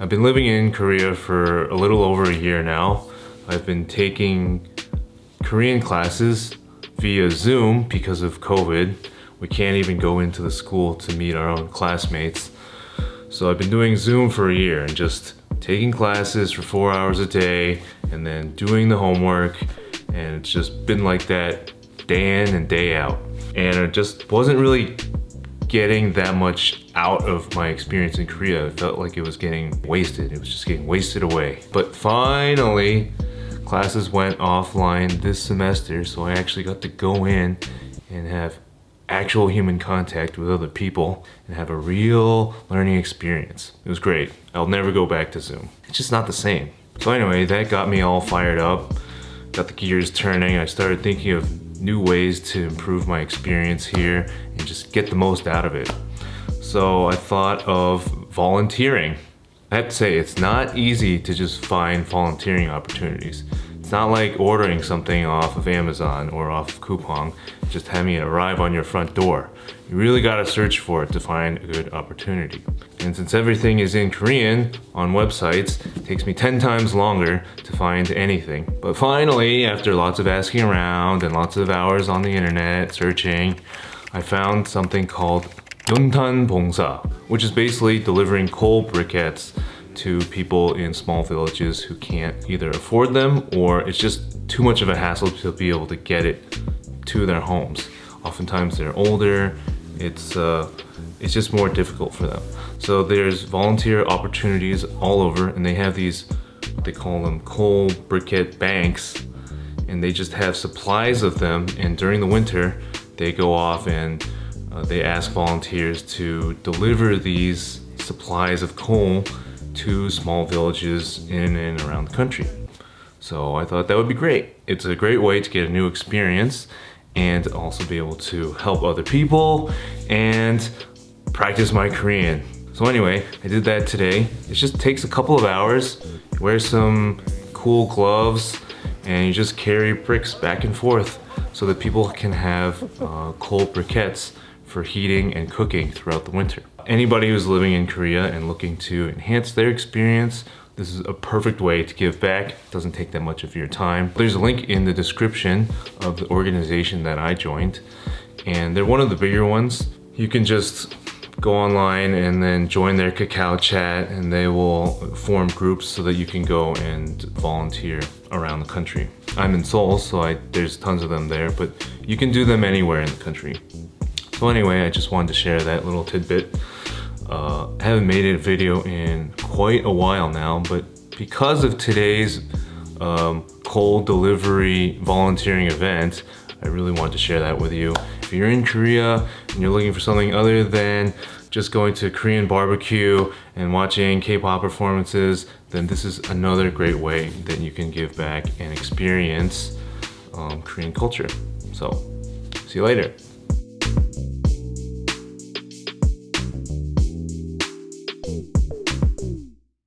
I've been living in Korea for a little over a year now. I've been taking Korean classes via Zoom because of COVID. We can't even go into the school to meet our own classmates. So I've been doing Zoom for a year and just taking classes for four hours a day and then doing the homework and it's just been like that day in and day out. And it just wasn't really getting that much out of my experience in Korea. It felt like it was getting wasted. It was just getting wasted away. But finally, classes went offline this semester, so I actually got to go in and have actual human contact with other people and have a real learning experience. It was great. I'll never go back to Zoom. It's just not the same. So anyway, that got me all fired up, got the gears turning. I started thinking of new ways to improve my experience here just get the most out of it. So I thought of volunteering. I have to say, it's not easy to just find volunteering opportunities. It's not like ordering something off of Amazon or off of Coupang, just having it arrive on your front door. You really gotta search for it to find a good opportunity. And since everything is in Korean on websites, it takes me 10 times longer to find anything. But finally, after lots of asking around and lots of hours on the internet searching, I found something called Yuntan Bongsa, which is basically delivering coal briquettes to people in small villages who can't either afford them or it's just too much of a hassle to be able to get it to their homes. Oftentimes they're older, it's, uh, it's just more difficult for them. So there's volunteer opportunities all over and they have these, they call them coal briquette banks and they just have supplies of them and during the winter they go off and uh, they ask volunteers to deliver these supplies of coal to small villages in and around the country. So I thought that would be great. It's a great way to get a new experience and also be able to help other people and practice my Korean. So anyway, I did that today. It just takes a couple of hours. Wear some cool gloves and you just carry bricks back and forth so that people can have uh, coal briquettes for heating and cooking throughout the winter. Anybody who's living in Korea and looking to enhance their experience, this is a perfect way to give back. It doesn't take that much of your time. There's a link in the description of the organization that I joined, and they're one of the bigger ones. You can just go online and then join their Kakao chat and they will form groups so that you can go and volunteer around the country. I'm in Seoul, so I, there's tons of them there, but you can do them anywhere in the country. So anyway, I just wanted to share that little tidbit. Uh, I haven't made a video in quite a while now, but because of today's um, coal delivery volunteering event, I really wanted to share that with you. If you're in Korea and you're looking for something other than just going to Korean barbecue and watching K-pop performances, then this is another great way that you can give back and experience um, Korean culture. So, see you later.